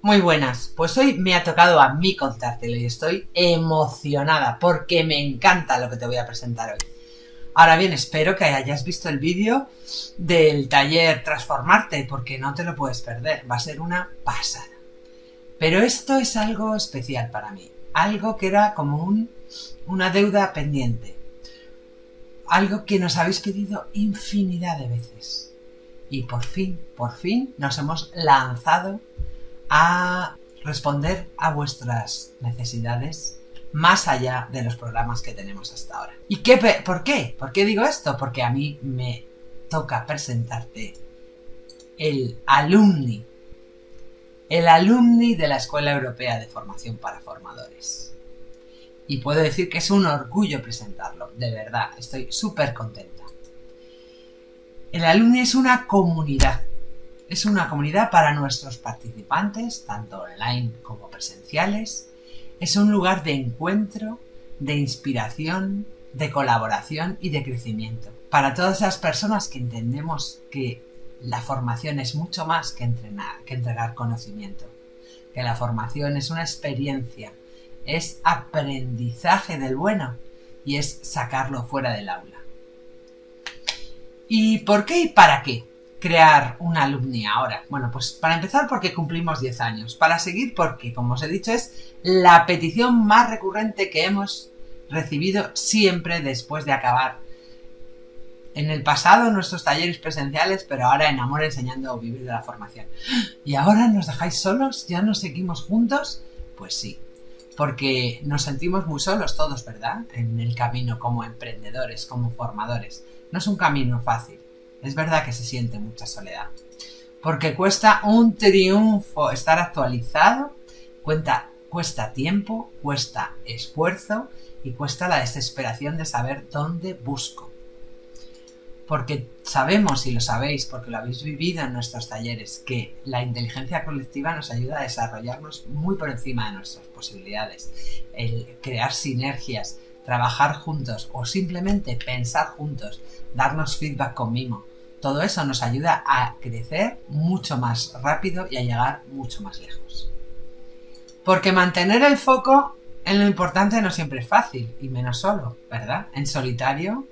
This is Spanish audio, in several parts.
Muy buenas, pues hoy me ha tocado a mí contártelo y estoy emocionada porque me encanta lo que te voy a presentar hoy. Ahora bien, espero que hayas visto el vídeo del taller Transformarte porque no te lo puedes perder, va a ser una pasada. Pero esto es algo especial para mí, algo que era como un, una deuda pendiente, algo que nos habéis pedido infinidad de veces. Y por fin, por fin nos hemos lanzado a responder a vuestras necesidades más allá de los programas que tenemos hasta ahora. ¿Y qué, por qué? ¿Por qué digo esto? Porque a mí me toca presentarte el alumni, el alumni de la Escuela Europea de Formación para Formadores. Y puedo decir que es un orgullo presentarlo, de verdad, estoy súper contenta. El alumni es una comunidad es una comunidad para nuestros participantes, tanto online como presenciales. Es un lugar de encuentro, de inspiración, de colaboración y de crecimiento. Para todas las personas que entendemos que la formación es mucho más que entrenar, que entregar conocimiento. Que la formación es una experiencia, es aprendizaje del bueno y es sacarlo fuera del aula. ¿Y por qué y para qué? Crear una alumni ahora? Bueno, pues para empezar porque cumplimos 10 años. Para seguir porque, como os he dicho, es la petición más recurrente que hemos recibido siempre después de acabar en el pasado nuestros talleres presenciales, pero ahora en Amor enseñando a vivir de la formación. ¿Y ahora nos dejáis solos? ¿Ya nos seguimos juntos? Pues sí, porque nos sentimos muy solos todos, ¿verdad? En el camino como emprendedores, como formadores. No es un camino fácil es verdad que se siente mucha soledad. Porque cuesta un triunfo estar actualizado, cuesta tiempo, cuesta esfuerzo y cuesta la desesperación de saber dónde busco. Porque sabemos, y lo sabéis, porque lo habéis vivido en nuestros talleres, que la inteligencia colectiva nos ayuda a desarrollarnos muy por encima de nuestras posibilidades. El crear sinergias, trabajar juntos o simplemente pensar juntos, darnos feedback conmigo. Todo eso nos ayuda a crecer mucho más rápido y a llegar mucho más lejos. Porque mantener el foco en lo importante no siempre es fácil, y menos solo, ¿verdad? En solitario,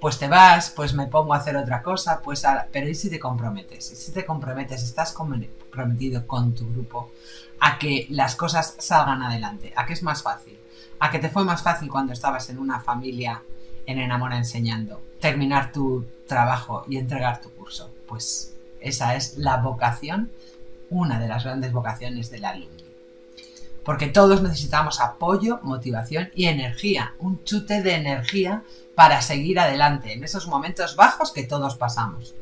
pues te vas, pues me pongo a hacer otra cosa, pues pero ¿y si te comprometes? ¿Y si te comprometes, estás comprometido con tu grupo a que las cosas salgan adelante? ¿A que es más fácil? ¿A que te fue más fácil cuando estabas en una familia en Enamora enseñando? Terminar tu trabajo y entregar tu curso. Pues esa es la vocación, una de las grandes vocaciones del alumno. Porque todos necesitamos apoyo, motivación y energía, un chute de energía para seguir adelante en esos momentos bajos que todos pasamos.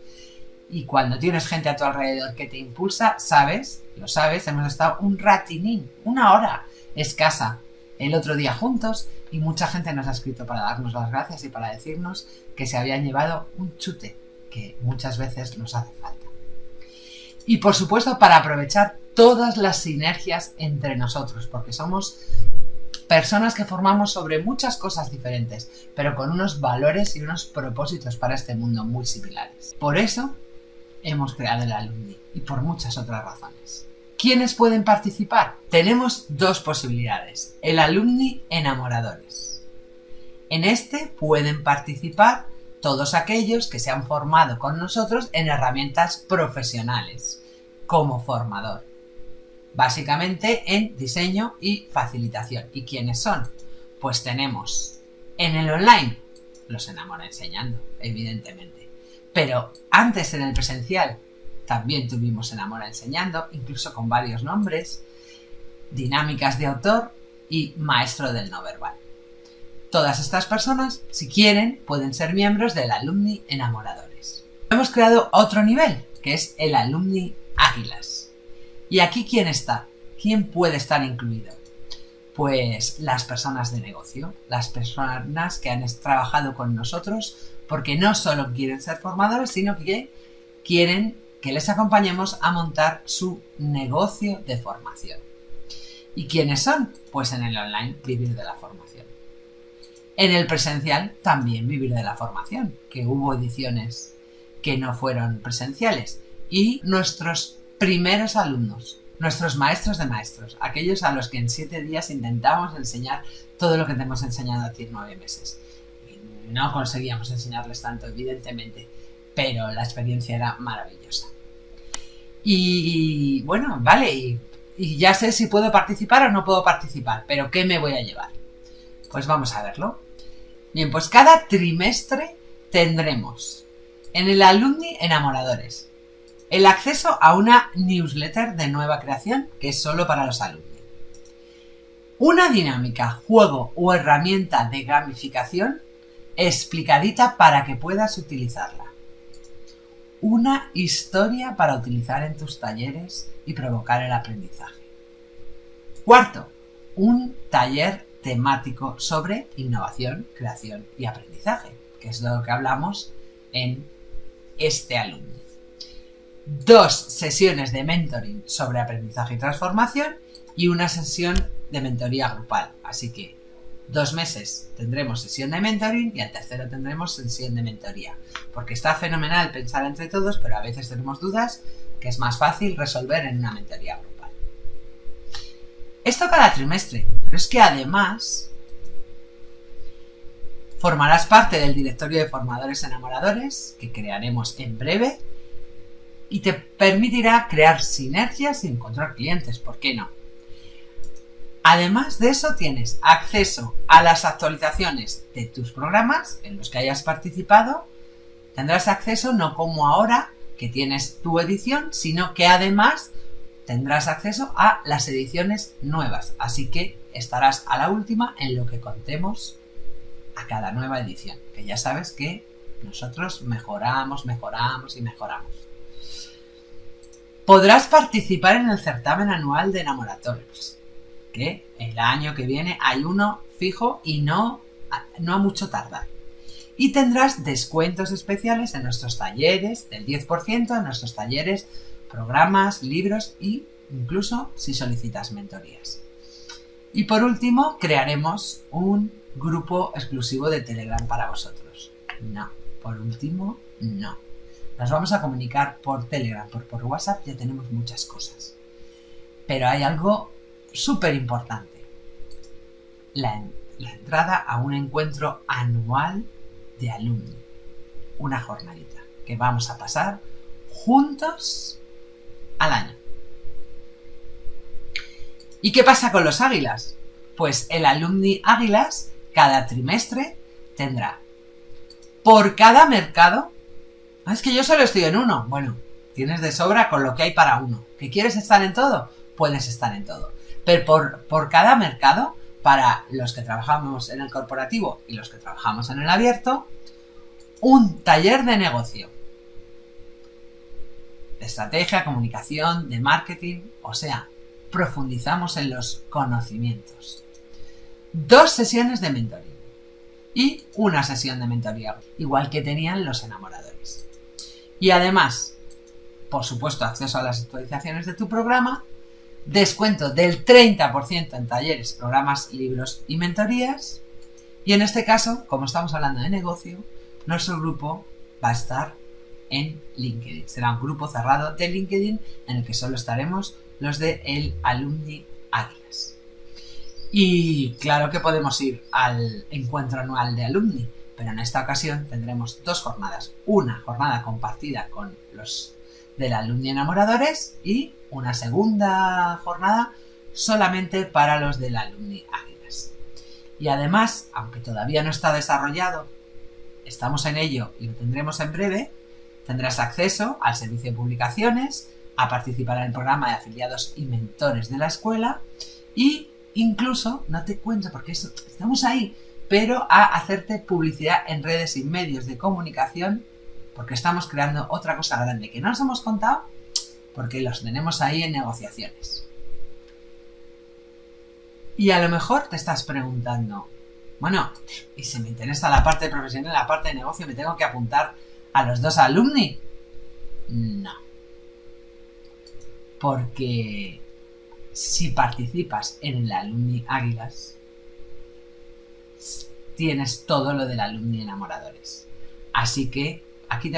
Y cuando tienes gente a tu alrededor que te impulsa, sabes, lo sabes, hemos estado un ratinín, una hora escasa el otro día juntos y mucha gente nos ha escrito para darnos las gracias y para decirnos que se habían llevado un chute que muchas veces nos hace falta. Y por supuesto para aprovechar todas las sinergias entre nosotros, porque somos personas que formamos sobre muchas cosas diferentes, pero con unos valores y unos propósitos para este mundo muy similares. Por eso hemos creado el Alumni y por muchas otras razones. ¿Quiénes pueden participar? Tenemos dos posibilidades. El alumni enamoradores. En este pueden participar todos aquellos que se han formado con nosotros en herramientas profesionales como formador. Básicamente en diseño y facilitación. ¿Y quiénes son? Pues tenemos en el online, los enamora enseñando, evidentemente. Pero antes en el presencial, también tuvimos Enamora enseñando, incluso con varios nombres, dinámicas de autor y maestro del no verbal. Todas estas personas, si quieren, pueden ser miembros del Alumni Enamoradores. Hemos creado otro nivel, que es el Alumni Águilas. ¿Y aquí quién está? ¿Quién puede estar incluido? Pues las personas de negocio, las personas que han trabajado con nosotros porque no solo quieren ser formadores, sino que quieren que les acompañemos a montar su negocio de formación. ¿Y quiénes son? Pues en el online vivir de la formación. En el presencial también vivir de la formación, que hubo ediciones que no fueron presenciales. Y nuestros primeros alumnos, nuestros maestros de maestros, aquellos a los que en siete días intentamos enseñar todo lo que te hemos enseñado a ti en nueve meses. no conseguíamos enseñarles tanto, evidentemente, pero la experiencia era maravillosa. Y bueno, vale, y, ya sé si puedo participar o no puedo participar, pero ¿qué me voy a llevar? Pues vamos a verlo. Bien, pues cada trimestre tendremos en el Alumni Enamoradores el acceso a una newsletter de nueva creación que es solo para los alumnos. Una dinámica, juego o herramienta de gamificación explicadita para que puedas utilizarla. Una historia para utilizar en tus talleres y provocar el aprendizaje. Cuarto, un taller temático sobre innovación, creación y aprendizaje, que es lo que hablamos en este alumno dos sesiones de mentoring sobre aprendizaje y transformación y una sesión de mentoría grupal. Así que dos meses tendremos sesión de mentoring y al tercero tendremos sesión de mentoría. Porque está fenomenal pensar entre todos, pero a veces tenemos dudas que es más fácil resolver en una mentoría grupal. Esto cada trimestre, pero es que además formarás parte del directorio de formadores enamoradores que crearemos en breve y te permitirá crear sinergias y encontrar clientes, ¿por qué no? Además de eso tienes acceso a las actualizaciones de tus programas en los que hayas participado. Tendrás acceso no como ahora que tienes tu edición, sino que además tendrás acceso a las ediciones nuevas. Así que estarás a la última en lo que contemos a cada nueva edición. Que ya sabes que nosotros mejoramos, mejoramos y mejoramos. Podrás participar en el certamen anual de enamoratorios, que el año que viene hay uno fijo y no, no a mucho tardar. Y tendrás descuentos especiales en nuestros talleres del 10%, en nuestros talleres, programas, libros e incluso si solicitas mentorías. Y por último, crearemos un grupo exclusivo de Telegram para vosotros. No, por último, no. Nos vamos a comunicar por Telegram, por, por WhatsApp ya tenemos muchas cosas. Pero hay algo súper importante. La, entrada a un encuentro anual de alumni. Una jornadita que vamos a pasar juntos al año. ¿Y qué pasa con los águilas? Pues el alumni águilas cada trimestre tendrá por cada mercado Ah, es que yo solo estoy en uno. Bueno, tienes de sobra con lo que hay para uno. ¿Que quieres estar en todo? Puedes estar en todo. Por, por cada mercado, para los que trabajamos en el corporativo y los que trabajamos en el abierto, un taller de negocio. De estrategia, comunicación, de marketing, o sea, profundizamos en los conocimientos. Dos sesiones de mentoring y una sesión de mentoría, igual que tenían los enamoradores. Y además, por supuesto, acceso a las actualizaciones de tu programa, descuento del 30% en talleres, programas, libros y mentorías. Y en este caso, como estamos hablando de negocio, nuestro grupo va a estar en LinkedIn. Será un grupo cerrado de LinkedIn en el que solo estaremos los de el Alumni Águilas. Y claro que podemos ir al encuentro anual de alumni, pero en esta ocasión tendremos dos jornadas. Una jornada compartida con los del alumni enamoradores y una segunda jornada solamente para los del alumni águilas. Y además, aunque todavía no está desarrollado, estamos en ello y lo tendremos en breve, tendrás acceso al servicio de publicaciones, a participar en el programa de afiliados y mentores de la escuela y incluso, no te cuento porque estamos ahí, pero a hacerte publicidad en redes y medios de comunicación, porque estamos creando otra cosa grande que no nos hemos contado, porque los tenemos ahí en negociaciones. Y a lo mejor te estás preguntando, bueno, y si me interesa la parte profesional, la parte de negocio, ¿me tengo que apuntar a los dos alumni? No. Porque si participas en el Alumni Águilas, tienes todo lo del alumni enamoradores. Así que aquí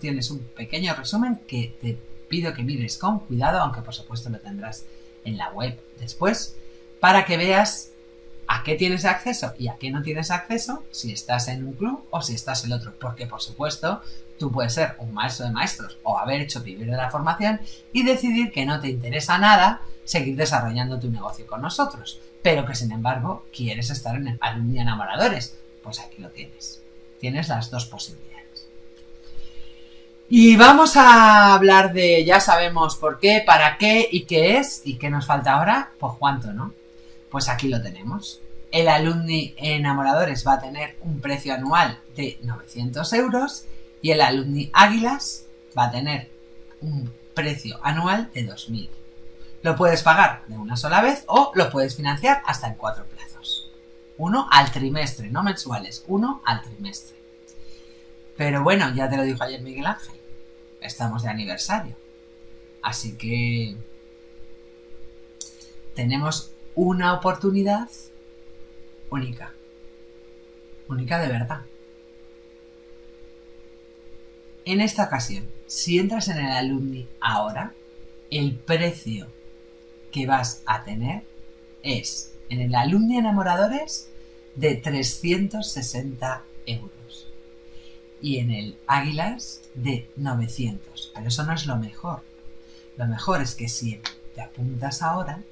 tienes un pequeño resumen que te pido que mires con cuidado, aunque por supuesto lo tendrás en la web después para que veas a qué tienes acceso y a qué no tienes acceso si estás en un club o si estás en otro. Porque, por supuesto, tú puedes ser un maestro de maestros o haber hecho vivir de la formación y decidir que no te interesa nada seguir desarrollando tu negocio con nosotros, pero que sin embargo quieres estar en el Alumni Enamoradores. Pues aquí lo tienes. Tienes las dos posibilidades. Y vamos a hablar de, ya sabemos por qué, para qué y qué es y qué nos falta ahora, pues cuánto, ¿no? Pues aquí lo tenemos. El Alumni Enamoradores va a tener un precio anual de 900 euros y el Alumni Águilas va a tener un precio anual de 2000. Lo puedes pagar de una sola vez o lo puedes financiar hasta en cuatro plazos. Uno al trimestre, no mensuales, uno al trimestre. Pero bueno, ya te lo dijo ayer Miguel Ángel, estamos de aniversario. Así que tenemos una oportunidad única. Única de verdad. En esta ocasión, si entras en el alumni ahora, el precio que vas a tener es en el alumni enamoradores de 360 euros y en el águilas de 900. Pero eso no es lo mejor. Lo mejor es que si te apuntas ahora,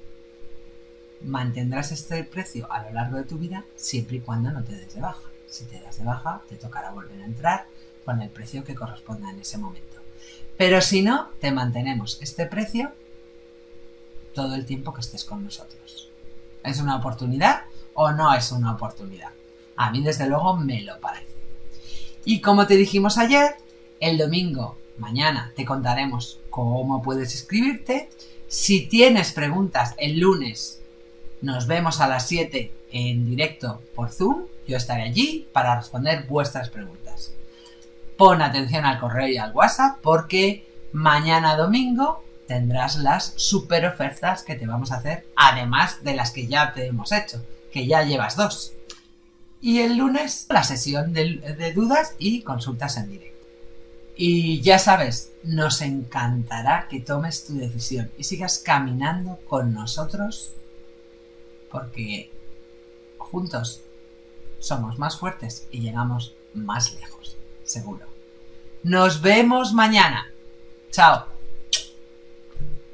mantendrás este precio a lo largo de tu vida siempre y cuando no te des de baja. Si te das de baja, te tocará volver a entrar con el precio que corresponda en ese momento. Pero si no, te mantenemos este precio todo el tiempo que estés con nosotros. ¿Es una oportunidad o no es una oportunidad? A mí desde luego me lo parece. Y como te dijimos ayer, el domingo, mañana, te contaremos cómo puedes inscribirte. Si tienes preguntas el lunes nos vemos a las 7 en directo por Zoom. Yo estaré allí para responder vuestras preguntas. Pon atención al correo y al WhatsApp porque mañana domingo tendrás las super ofertas que te vamos a hacer, además de las que ya te hemos hecho, que ya llevas dos. Y el lunes la sesión de, dudas y consultas en directo. Y ya sabes, nos encantará que tomes tu decisión y sigas caminando con nosotros porque juntos somos más fuertes y llegamos más lejos, seguro. Nos vemos mañana. Chao.